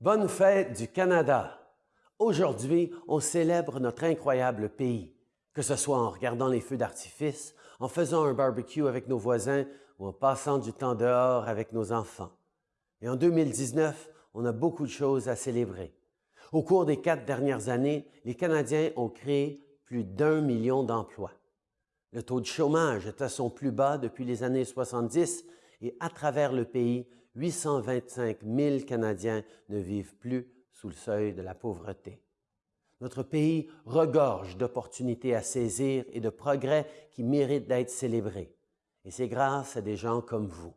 Bonne fête du Canada! Aujourd'hui, on célèbre notre incroyable pays, que ce soit en regardant les feux d'artifice, en faisant un barbecue avec nos voisins ou en passant du temps dehors avec nos enfants. Et en 2019, on a beaucoup de choses à célébrer. Au cours des quatre dernières années, les Canadiens ont créé plus d'un million d'emplois. Le taux de chômage est à son plus bas depuis les années 70 et à travers le pays, 825 000 Canadiens ne vivent plus sous le seuil de la pauvreté. Notre pays regorge d'opportunités à saisir et de progrès qui méritent d'être célébrés. Et c'est grâce à des gens comme vous.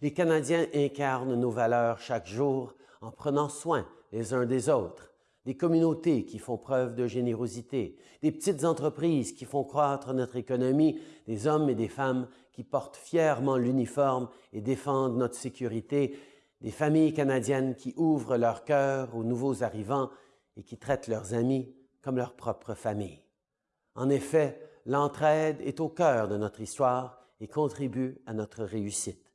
Les Canadiens incarnent nos valeurs chaque jour en prenant soin les uns des autres, des communautés qui font preuve de générosité, des petites entreprises qui font croître notre économie, des hommes et des femmes qui portent fièrement l'uniforme et défendent notre sécurité, des familles canadiennes qui ouvrent leur cœur aux nouveaux arrivants et qui traitent leurs amis comme leur propre famille. En effet, l'entraide est au cœur de notre histoire et contribue à notre réussite.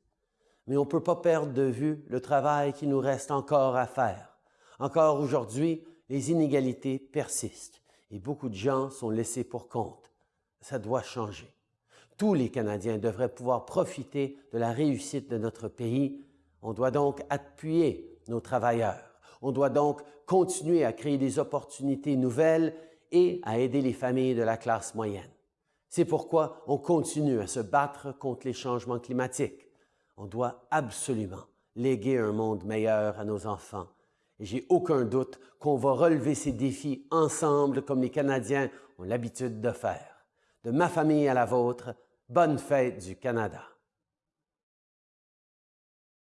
Mais on ne peut pas perdre de vue le travail qui nous reste encore à faire. Encore aujourd'hui, les inégalités persistent et beaucoup de gens sont laissés pour compte. Ça doit changer. Tous les Canadiens devraient pouvoir profiter de la réussite de notre pays. On doit donc appuyer nos travailleurs. On doit donc continuer à créer des opportunités nouvelles et à aider les familles de la classe moyenne. C'est pourquoi on continue à se battre contre les changements climatiques on doit absolument léguer un monde meilleur à nos enfants. J'ai aucun doute qu'on va relever ces défis ensemble comme les Canadiens ont l'habitude de faire. De ma famille à la vôtre, bonne fête du Canada.